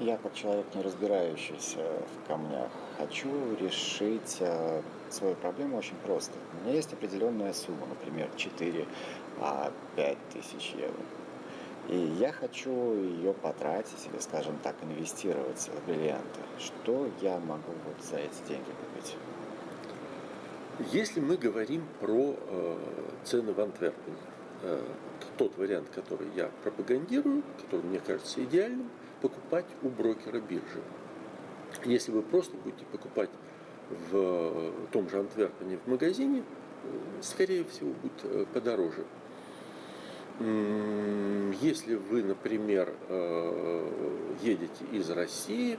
Я, как человек, не разбирающийся в камнях, хочу решить э, свою проблему очень просто. У меня есть определенная сумма, например, 4, а 5 тысяч евро. И я хочу ее потратить или, скажем так, инвестировать в бриллианты. Что я могу вот за эти деньги купить? Если мы говорим про э, цены в Антверпене, э, тот вариант, который я пропагандирую, который мне кажется идеальным, покупать у брокера биржи. Если вы просто будете покупать в том же Антверпене в магазине, скорее всего, будет э, подороже. Если вы, например, э, едете из России,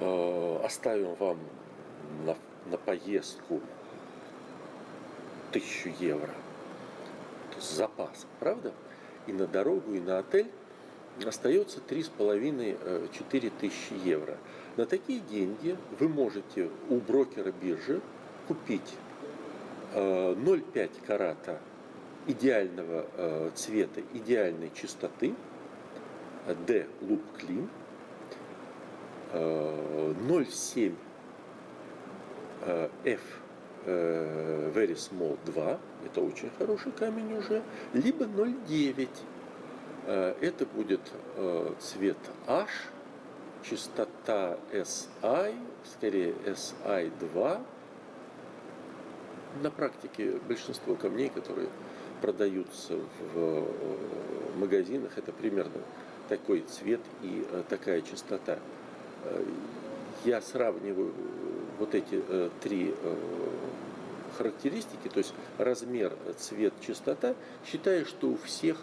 э, оставим вам на, на поездку тысячу евро, то есть запас, правда? И на дорогу, и на отель остается 3,5-4 тысячи евро. На такие деньги вы можете у брокера биржи купить 0,5 карата идеального э, цвета, идеальной чистоты, D Loop Clean, 0,7 F Very Small 2, это очень хороший камень уже, либо 0,9. Э, это будет э, цвет H, частота SI, скорее SI2. На практике большинство камней, которые продаются в э, магазинах, это примерно такой цвет и такая частота. Я сравниваю вот эти три характеристики, то есть размер, цвет, частота, считаю, что у всех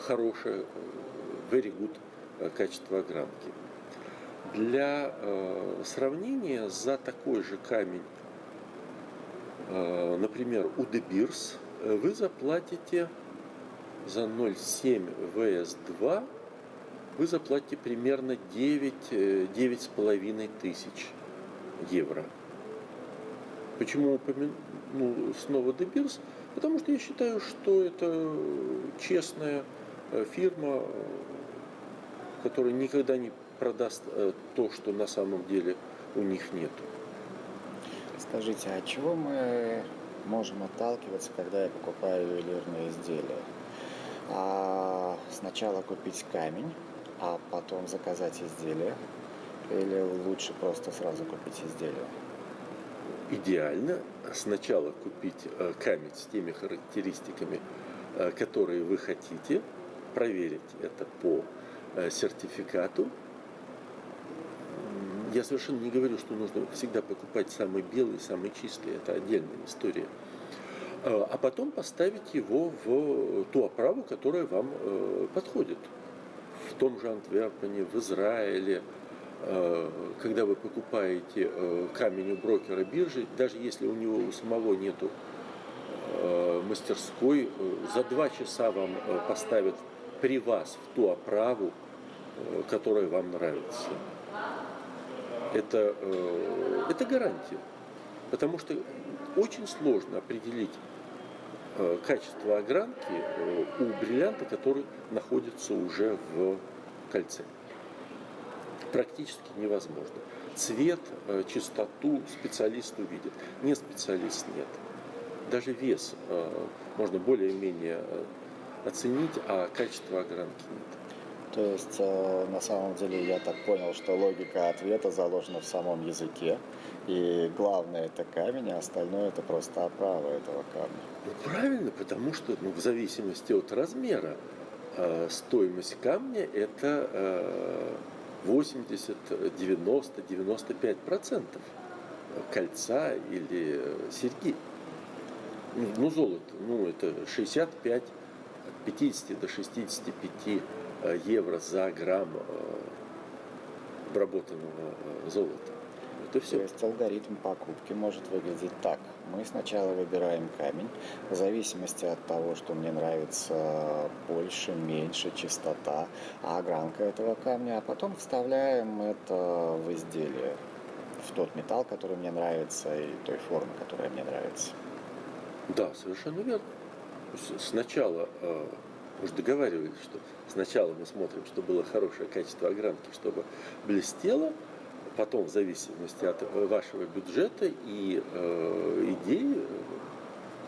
хорошее, very good качество огранки. Для сравнения за такой же камень, например, у De Beers – Э, вы заплатите за 0,7 ВС2 вы заплатите примерно 9, 9,5 э, тысяч евро. Почему упомяну ну, снова Дебирс? Потому что я считаю, что это честная э, фирма, которая никогда не продаст то, что на самом деле у них нет. Скажите, а чего мы можем отталкиваться, когда я покупаю ювелирные изделия. А сначала купить камень, а потом заказать изделие? Или лучше просто сразу купить изделие? Идеально сначала купить э, камень с теми характеристиками, э, которые вы хотите, проверить это по э, сертификату. Я совершенно не говорю, что нужно всегда покупать самый белый, самый чистый. Это отдельная история. А потом поставить его в ту оправу, которая вам подходит. В том же Антверпене, в Израиле, когда вы покупаете камень у брокера биржи, даже если у него у самого нету мастерской, за два часа вам поставят при вас в ту оправу, которая вам нравится. Это, это гарантия. Потому что очень сложно определить э, качество огранки э, у бриллианта, который находится уже в кольце. Практически невозможно. Цвет, э, чистоту специалист увидит. Не специалист нет. Даже вес можно более-менее оценить, а качество огранки нет. То есть, на самом деле, я так понял, что логика ответа заложена в самом языке. И главное это камень, а остальное это просто оправа этого камня. Ну правильно, потому что ну, в зависимости от размера э, стоимость камня это э, 80, 90, 95 процентов. Кольца или э, серьги. Ну, ну золото, ну это 65, от 50 до 65 э, евро за грамм э, обработанного э, золота. Это все. То есть алгоритм покупки может выглядеть так. Мы сначала выбираем камень, в зависимости от того, что мне нравится больше, меньше, частота, а огранка этого камня, а потом вставляем это в изделие, в тот металл, который мне нравится и той формы, которая мне нравится. Да, совершенно верно. Сначала э, Мы же договаривались, что сначала мы смотрим, чтобы было хорошее качество огранки, чтобы блестело, потом в зависимости от вашего бюджета и э, идей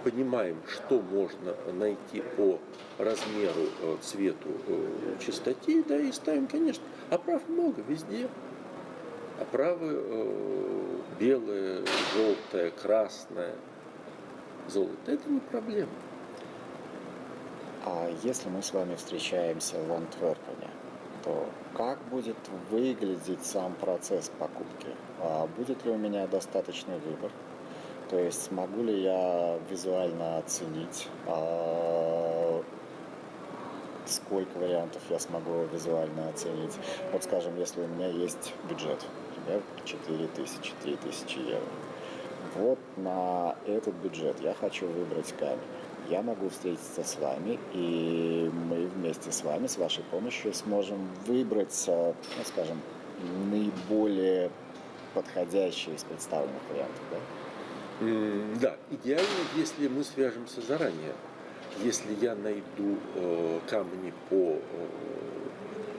понимаем, что можно найти по размеру, э, цвету, э, чистоте, да, и ставим, конечно. Оправ много везде. Оправы э, белые, желтое, красное, золото. Это не проблема. А если мы с вами встречаемся в Антверпене, то как будет выглядеть сам процесс покупки? А будет ли у меня достаточный выбор? То есть смогу ли я визуально оценить, а, сколько вариантов я смогу визуально оценить? Вот скажем, если у меня есть бюджет, например, 4000, 3000 евро. Вот на этот бюджет я хочу выбрать камень. Я могу встретиться с вами, и мы вместе с вами, с вашей помощью, сможем выбрать, ну, скажем, наиболее подходящий из представленных вариантов. Да? Да, идеально, если мы свяжемся заранее. Если я найду э, камни по э,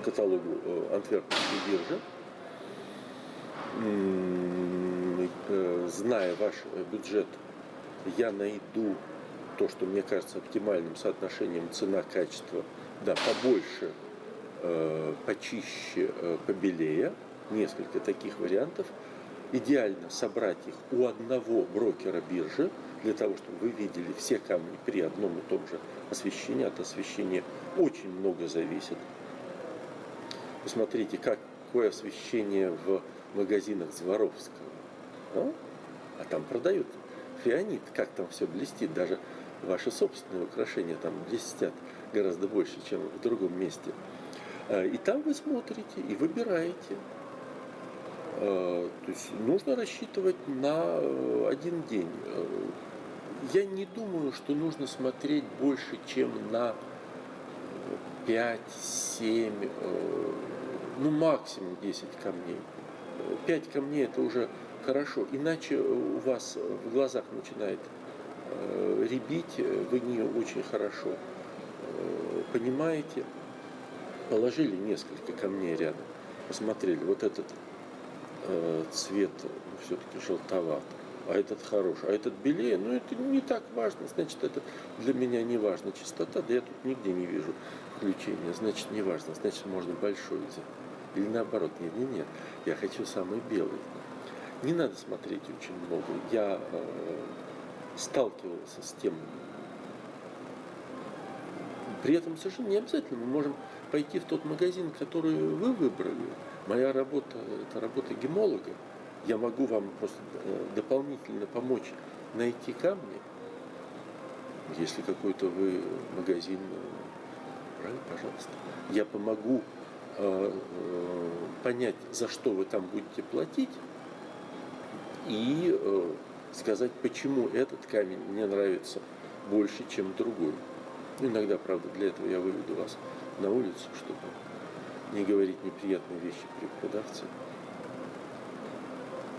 каталогу э, Антверпенской биржи, зная ваш бюджет, я найду то, что мне кажется оптимальным соотношением цена-качество, да, побольше, э, почище, э, побелее, несколько таких вариантов – идеально собрать их у одного брокера биржи, для того, чтобы вы видели все камни при одном и том же освещении. От освещения очень много зависит. Посмотрите, какое освещение в магазинах Зворовского. А, а там продают фианит, как там все блестит. Даже ваши собственные украшения там блестят гораздо больше, чем в другом месте. А, и там вы смотрите и выбираете. Э, то есть нужно рассчитывать на э, один день. Э, я не думаю, что нужно смотреть больше, чем на 5-7, ну максимум 10 камней. 5 камней это уже хорошо, иначе у вас в глазах начинает ребить, вы не очень хорошо понимаете. Положили несколько камней рядом, посмотрели, вот этот э, цвет ну, все-таки желтоват, а этот хороший, а этот белее, ну это не так важно, значит это для меня не важно. Чистота, да я тут нигде не вижу включения, значит не важно, значит можно большой взять. Или наоборот, нет, нет, нет, я хочу самый белый. Не надо смотреть очень много. Я э, сталкивался с тем, при этом совершенно не обязательно мы можем пойти в тот магазин, который вы выбрали, Моя работа – это работа гемолога. Я могу вам просто э, дополнительно помочь найти камни, если какой-то вы магазин, э, правильно, пожалуйста. Я помогу э, понять, за что вы там будете платить, и э, сказать, почему этот камень мне нравится больше, чем другой. Иногда, правда, для этого я выведу вас на улицу, чтобы не говорить неприятные вещи при продавце.